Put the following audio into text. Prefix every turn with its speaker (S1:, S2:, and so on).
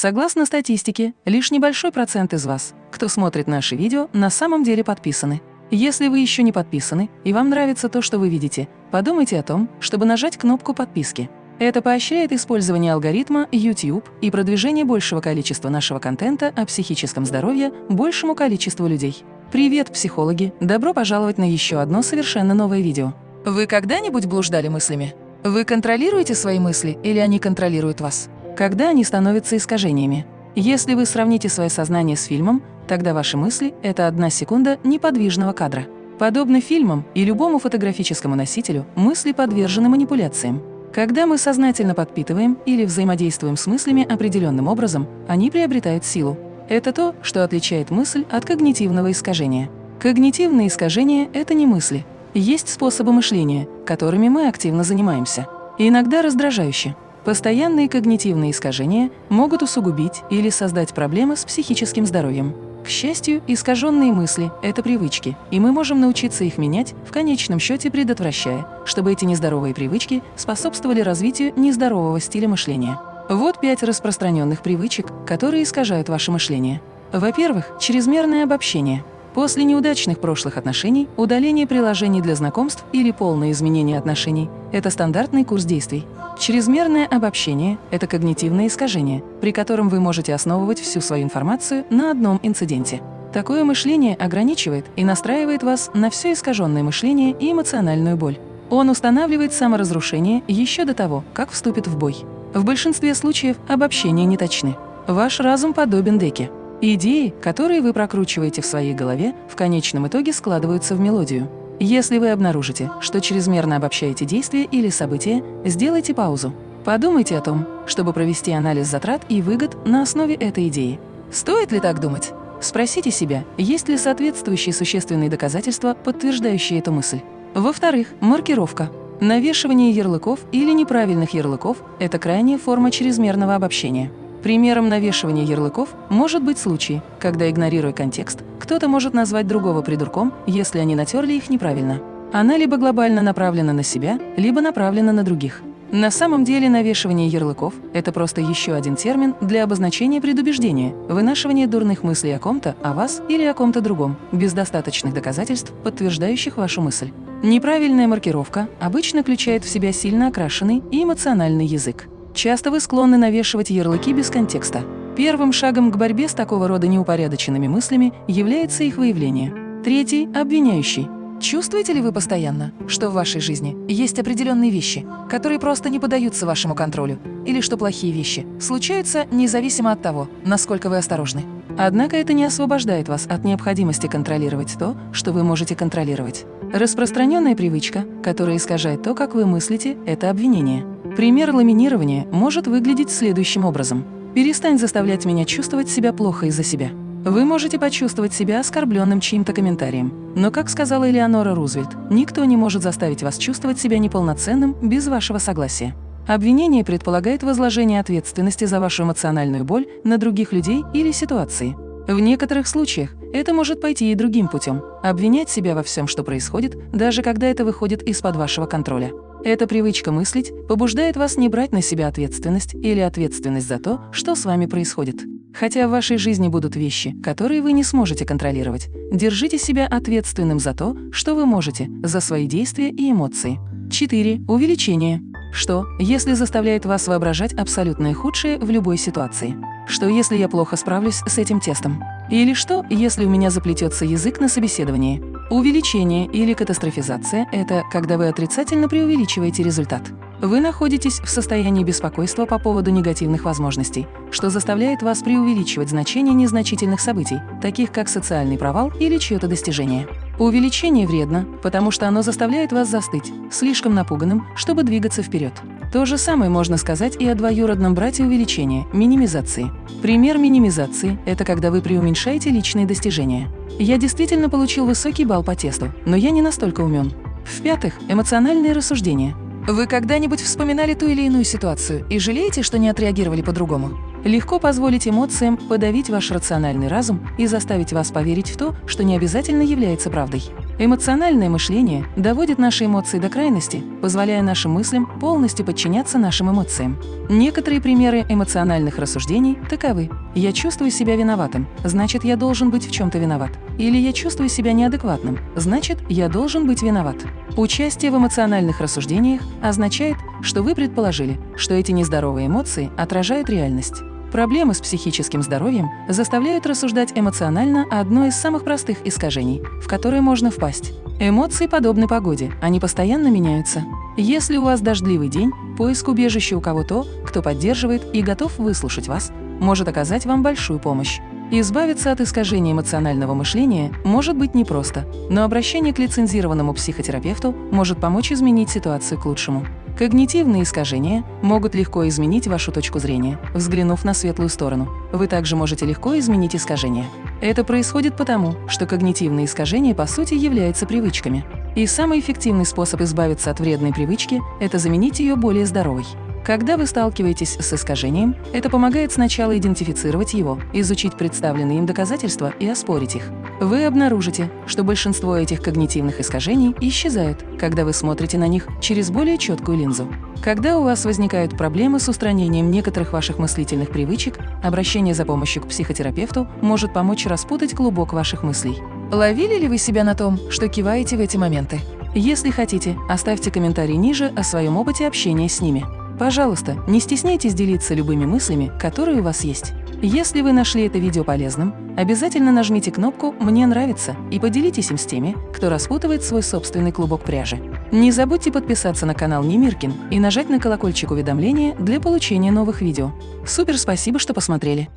S1: Согласно статистике, лишь небольшой процент из вас, кто смотрит наши видео, на самом деле подписаны. Если вы еще не подписаны и вам нравится то, что вы видите, подумайте о том, чтобы нажать кнопку подписки. Это поощряет использование алгоритма YouTube и продвижение большего количества нашего контента о психическом здоровье большему количеству людей. Привет, психологи! Добро пожаловать на еще одно совершенно новое видео. Вы когда-нибудь блуждали мыслями? Вы контролируете свои мысли или они контролируют вас? Когда они становятся искажениями? Если вы сравните свое сознание с фильмом, тогда ваши мысли – это одна секунда неподвижного кадра. Подобно фильмам и любому фотографическому носителю, мысли подвержены манипуляциям. Когда мы сознательно подпитываем или взаимодействуем с мыслями определенным образом, они приобретают силу. Это то, что отличает мысль от когнитивного искажения. Когнитивные искажения – это не мысли, есть способы мышления, которыми мы активно занимаемся. Иногда раздражающе. Постоянные когнитивные искажения могут усугубить или создать проблемы с психическим здоровьем. К счастью, искаженные мысли – это привычки, и мы можем научиться их менять, в конечном счете предотвращая, чтобы эти нездоровые привычки способствовали развитию нездорового стиля мышления. Вот пять распространенных привычек, которые искажают ваше мышление. Во-первых, чрезмерное обобщение – После неудачных прошлых отношений удаление приложений для знакомств или полное изменение отношений – это стандартный курс действий. Чрезмерное обобщение – это когнитивное искажение, при котором вы можете основывать всю свою информацию на одном инциденте. Такое мышление ограничивает и настраивает вас на все искаженное мышление и эмоциональную боль. Он устанавливает саморазрушение еще до того, как вступит в бой. В большинстве случаев обобщения не точны. Ваш разум подобен деке. Идеи, которые вы прокручиваете в своей голове, в конечном итоге складываются в мелодию. Если вы обнаружите, что чрезмерно обобщаете действия или события, сделайте паузу. Подумайте о том, чтобы провести анализ затрат и выгод на основе этой идеи. Стоит ли так думать? Спросите себя, есть ли соответствующие существенные доказательства, подтверждающие эту мысль. Во-вторых, маркировка. Навешивание ярлыков или неправильных ярлыков – это крайняя форма чрезмерного обобщения. Примером навешивания ярлыков может быть случай, когда, игнорируя контекст, кто-то может назвать другого придурком, если они натерли их неправильно. Она либо глобально направлена на себя, либо направлена на других. На самом деле навешивание ярлыков – это просто еще один термин для обозначения предубеждения, вынашивания дурных мыслей о ком-то, о вас или о ком-то другом, без достаточных доказательств, подтверждающих вашу мысль. Неправильная маркировка обычно включает в себя сильно окрашенный и эмоциональный язык. Часто вы склонны навешивать ярлыки без контекста. Первым шагом к борьбе с такого рода неупорядоченными мыслями является их выявление. Третий – обвиняющий. Чувствуете ли вы постоянно, что в вашей жизни есть определенные вещи, которые просто не поддаются вашему контролю, или что плохие вещи случаются независимо от того, насколько вы осторожны? Однако это не освобождает вас от необходимости контролировать то, что вы можете контролировать. Распространенная привычка, которая искажает то, как вы мыслите, это обвинение. Пример ламинирования может выглядеть следующим образом. «Перестань заставлять меня чувствовать себя плохо из-за себя». Вы можете почувствовать себя оскорбленным чьим-то комментарием. Но, как сказала Элеонора Рузвельт, никто не может заставить вас чувствовать себя неполноценным без вашего согласия. Обвинение предполагает возложение ответственности за вашу эмоциональную боль на других людей или ситуации. В некоторых случаях это может пойти и другим путем – обвинять себя во всем, что происходит, даже когда это выходит из-под вашего контроля. Эта привычка мыслить побуждает вас не брать на себя ответственность или ответственность за то, что с вами происходит. Хотя в вашей жизни будут вещи, которые вы не сможете контролировать, держите себя ответственным за то, что вы можете, за свои действия и эмоции. 4. Увеличение. Что, если заставляет вас воображать абсолютное худшее в любой ситуации? Что, если я плохо справлюсь с этим тестом? Или что, если у меня заплетется язык на собеседовании? Увеличение или катастрофизация – это когда вы отрицательно преувеличиваете результат. Вы находитесь в состоянии беспокойства по поводу негативных возможностей, что заставляет вас преувеличивать значение незначительных событий, таких как социальный провал или чье-то достижение. Увеличение вредно, потому что оно заставляет вас застыть, слишком напуганным, чтобы двигаться вперед. То же самое можно сказать и о двоюродном брате увеличения – минимизации. Пример минимизации – это когда вы преуменьшаете личные достижения. Я действительно получил высокий балл по тесту, но я не настолько умен. В-пятых, эмоциональные рассуждения. Вы когда-нибудь вспоминали ту или иную ситуацию и жалеете, что не отреагировали по-другому? Легко позволить эмоциям подавить ваш рациональный разум и заставить вас поверить в то, что не обязательно является правдой. Эмоциональное мышление доводит наши эмоции до крайности, позволяя нашим мыслям полностью подчиняться нашим эмоциям. Некоторые примеры эмоциональных рассуждений таковы. «Я чувствую себя виноватым, значит, я должен быть в чем-то виноват». Или «Я чувствую себя неадекватным, значит, я должен быть виноват». Участие в эмоциональных рассуждениях означает, что вы предположили, что эти нездоровые эмоции отражают реальность. Проблемы с психическим здоровьем заставляют рассуждать эмоционально о одной из самых простых искажений, в которые можно впасть. Эмоции подобны погоде, они постоянно меняются. Если у вас дождливый день, поиск убежища у кого-то, кто поддерживает и готов выслушать вас, может оказать вам большую помощь. Избавиться от искажения эмоционального мышления может быть непросто, но обращение к лицензированному психотерапевту может помочь изменить ситуацию к лучшему. Когнитивные искажения могут легко изменить вашу точку зрения, взглянув на светлую сторону. Вы также можете легко изменить искажения. Это происходит потому, что когнитивные искажения по сути являются привычками. И самый эффективный способ избавиться от вредной привычки – это заменить ее более здоровой. Когда вы сталкиваетесь с искажением, это помогает сначала идентифицировать его, изучить представленные им доказательства и оспорить их. Вы обнаружите, что большинство этих когнитивных искажений исчезают, когда вы смотрите на них через более четкую линзу. Когда у вас возникают проблемы с устранением некоторых ваших мыслительных привычек, обращение за помощью к психотерапевту может помочь распутать клубок ваших мыслей. Ловили ли вы себя на том, что киваете в эти моменты? Если хотите, оставьте комментарий ниже о своем опыте общения с ними. Пожалуйста, не стесняйтесь делиться любыми мыслями, которые у вас есть. Если вы нашли это видео полезным, обязательно нажмите кнопку «Мне нравится» и поделитесь им с теми, кто распутывает свой собственный клубок пряжи. Не забудьте подписаться на канал Немиркин и нажать на колокольчик уведомления для получения новых видео. Супер спасибо, что посмотрели!